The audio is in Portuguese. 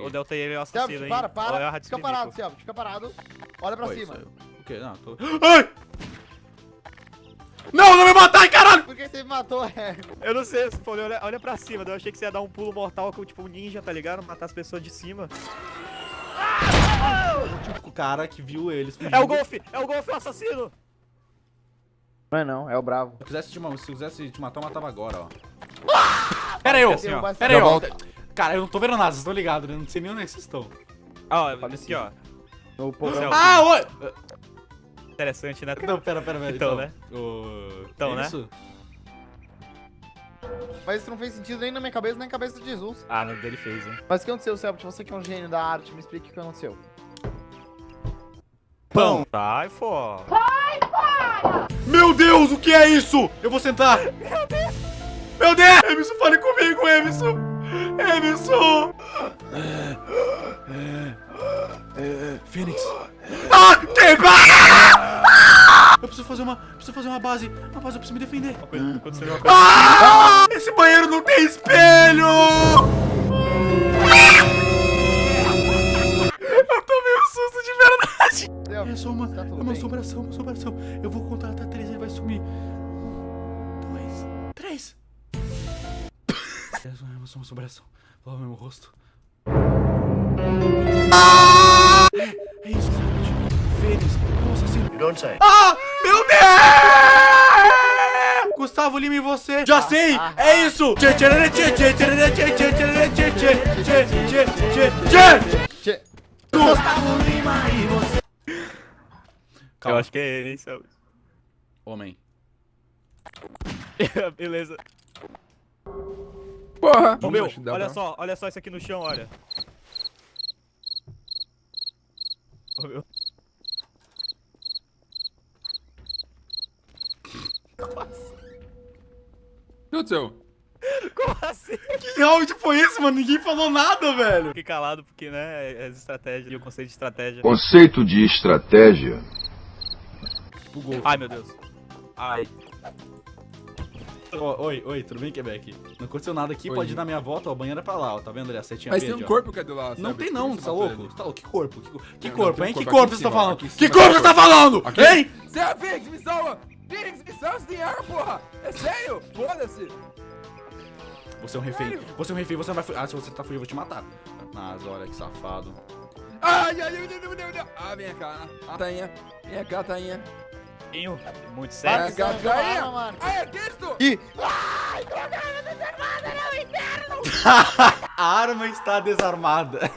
O Delta ele é o assassino, Selbit, para, é para. Rádio Fica parado, Selbit, fica parado. Olha pra Oi, cima. saiu. O quê? Não, tô... Ai! Não, não me matar, caralho! Por que você me matou, é? Eu não sei, você falou, olha, olha pra cima. Eu achei que você ia dar um pulo mortal com tipo um ninja, tá ligado? Matar as pessoas de cima. O cara que viu eles fugindo. É o Golfe! É o Golfe, o assassino! Não é não, é o bravo. Se quisesse te, se quisesse te matar, eu matava agora, ó. Pera aí, ô. Assim, ó. Pera aí, volto. Cara, eu não tô vendo nada, vocês estão ligados, né? Não sei nem onde é que vocês estão. Ah, ó, aqui, ó. No porão. Céu. Ah, oi! Interessante, né? Não, pera, pera, pera. Então, né? O... Então, é né? Isso? Mas isso não fez sentido nem na minha cabeça, nem na cabeça de Jesus. Ah, no dele fez, hein? Mas o que aconteceu, Selbit? Você que é um gênio da arte, me explique o que aconteceu. Pão! Sai fora! Meu Deus, o que é isso? Eu vou sentar. Meu Deus! Meu Deus! Emerson, fale comigo, Emerson! Emerson! Fênix. Ah! Quebra! Eu preciso fazer uma. Preciso fazer uma base. Uma base, eu preciso me defender. Uma coisa, aconteceu uma coisa. Ah! Esse banheiro não tem espelho! Eu tomei um susto de verdade! É só uma, tá é uma assombração, uma assombração. Eu vou contar até três, ele vai sumir. Um, dois, três. É só uma assombração. O meu rosto. É, é isso, Saúde. Fênix. You don't say. Ah! Meu Deus! Gustavo Lima e você. Já sei! É isso! Tchê, tchê, tchê, tchê, tchê, tchê, tchê, tchê, tchê, tchê, tchê, tchê, tchê, tchê, tchê. Tchê. Gustavo Lima e você. Eu acho que é ele, hein? Homem. Beleza. Porra! Ô, meu, olha pra- só, olha só isso aqui no chão, olha. Ô, meu. O que aconteceu? Como assim? Que round foi esse, mano? Ninguém falou nada, velho. Fiquei calado porque, né, é as estratégias e o conceito de estratégia. Conceito de estratégia. Bugou. Ai, meu Deus. Ai. Ó, oi, oi, tudo bem, Quebec? Não aconteceu nada aqui, Oi. pode ir na minha volta, ó, a banheira é pra lá, ó, tá vendo ali a setinha Mas tem verde, um ó. corpo cadê lá? Não tem não, que você tá louco? Você tá louco? Que corpo? Que, que Não, corpo, não, hein? tem Que um corpo corpo aqui você tá falando? Que corpo tem você tá falando? Aqui. Hein? Zé Phoenix, me salva! Phoenix, me salva sem ar, porra! É sério? Foda-se! Você é um refém, Sério? você é um refém, você não vai fugir. Ah, se você tá fugindo, eu vou te matar. Mas olha que safado. Ai, ai, ai, meu Deus, meu Deus, meu Deus! Ah, vem cá, ah, Tainha. Vem cá, Tainha. Pinho, muito sério. Ganha! Ah, é disto! E... Ai, droga, é desarmada, não, inferno! A arma está desarmada.